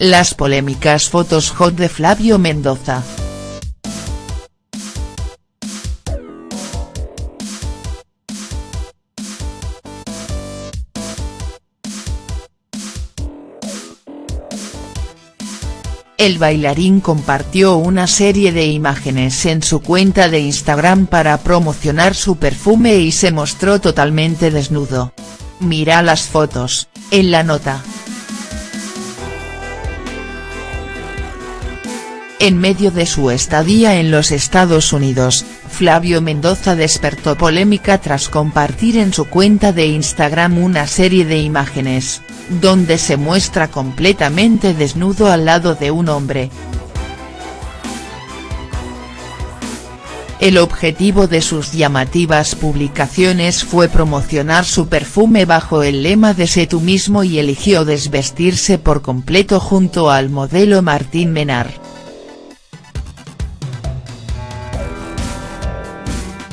Las polémicas fotos hot de Flavio Mendoza. El bailarín compartió una serie de imágenes en su cuenta de Instagram para promocionar su perfume y se mostró totalmente desnudo. Mira las fotos, en la nota. En medio de su estadía en los Estados Unidos, Flavio Mendoza despertó polémica tras compartir en su cuenta de Instagram una serie de imágenes, donde se muestra completamente desnudo al lado de un hombre. El objetivo de sus llamativas publicaciones fue promocionar su perfume bajo el lema de Sé tú mismo y eligió desvestirse por completo junto al modelo Martín Menar.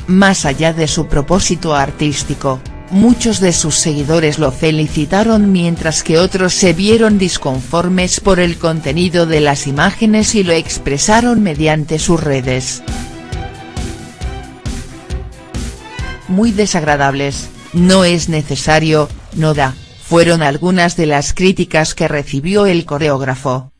Más allá de su propósito artístico, muchos de sus seguidores lo felicitaron mientras que otros se vieron disconformes por el contenido de las imágenes y lo expresaron mediante sus redes. Muy desagradables, no es necesario, no da, fueron algunas de las críticas que recibió el coreógrafo.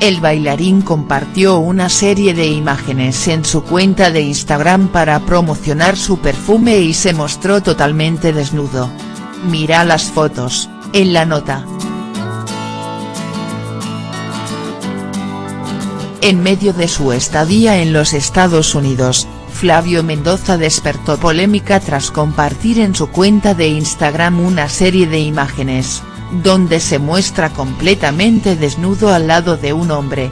El bailarín compartió una serie de imágenes en su cuenta de Instagram para promocionar su perfume y se mostró totalmente desnudo. Mira las fotos, en la nota. En medio de su estadía en los Estados Unidos, Flavio Mendoza despertó polémica tras compartir en su cuenta de Instagram una serie de imágenes, donde se muestra completamente desnudo al lado de un hombre.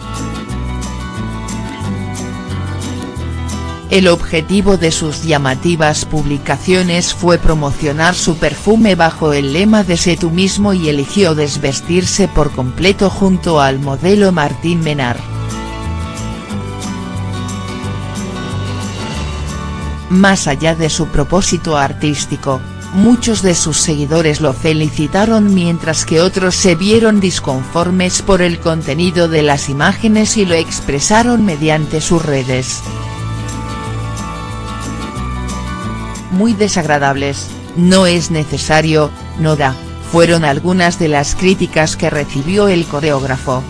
El objetivo de sus llamativas publicaciones fue promocionar su perfume bajo el lema de Sé tú mismo y eligió desvestirse por completo junto al modelo Martín Menar. Más allá de su propósito artístico, muchos de sus seguidores lo felicitaron mientras que otros se vieron disconformes por el contenido de las imágenes y lo expresaron mediante sus redes. Muy desagradables, no es necesario, no da, fueron algunas de las críticas que recibió el coreógrafo.